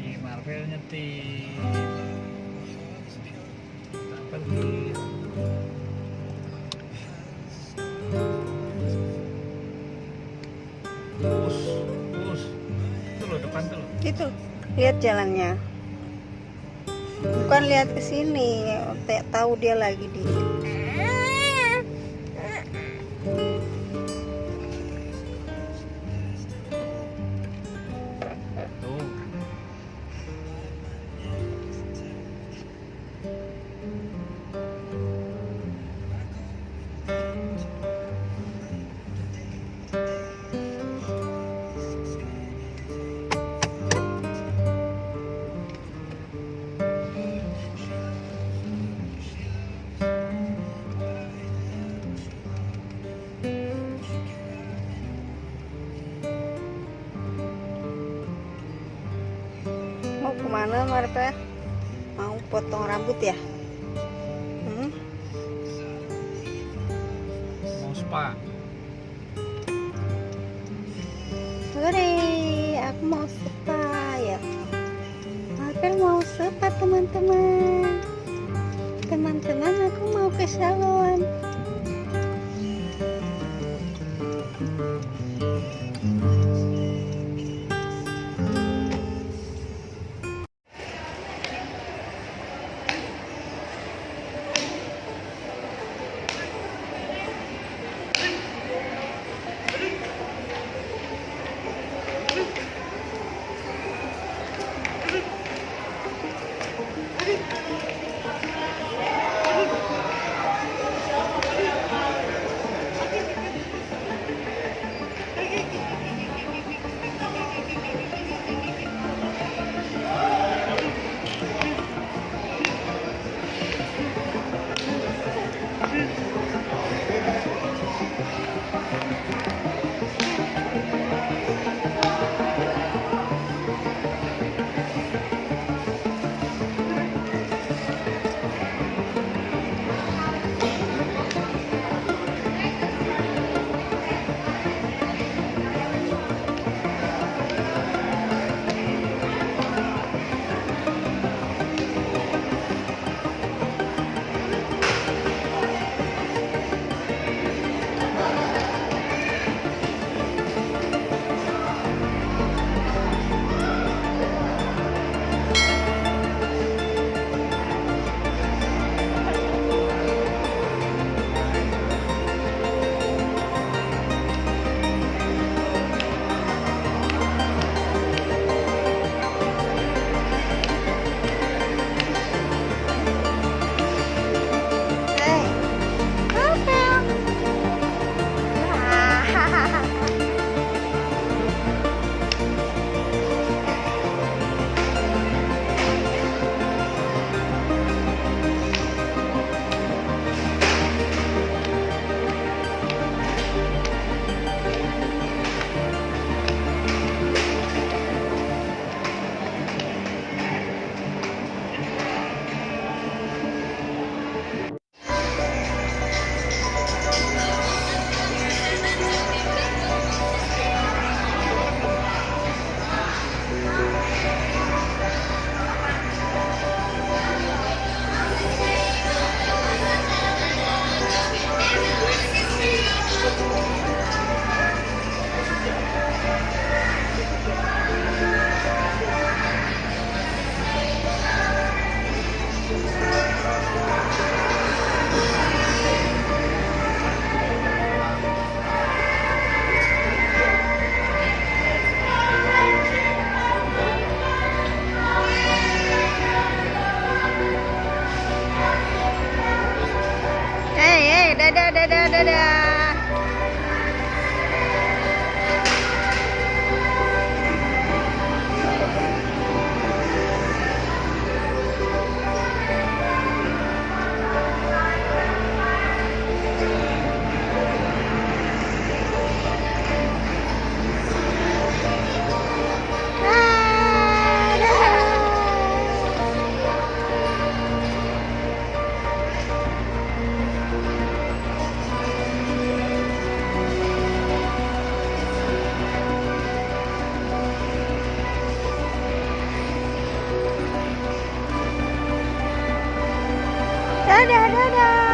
Kiai Marvel nyetir. Peduli lurus lurus itu lo depan tuh itu lihat jalannya. Bukan lihat ke sini tahu dia lagi di ke mana Marta mau potong rambut ya hmm? Mau spa. Sore, aku mau spa ya. Marvel mau spa teman-teman. Teman-teman, aku mau ke salon. لا لا لا لا.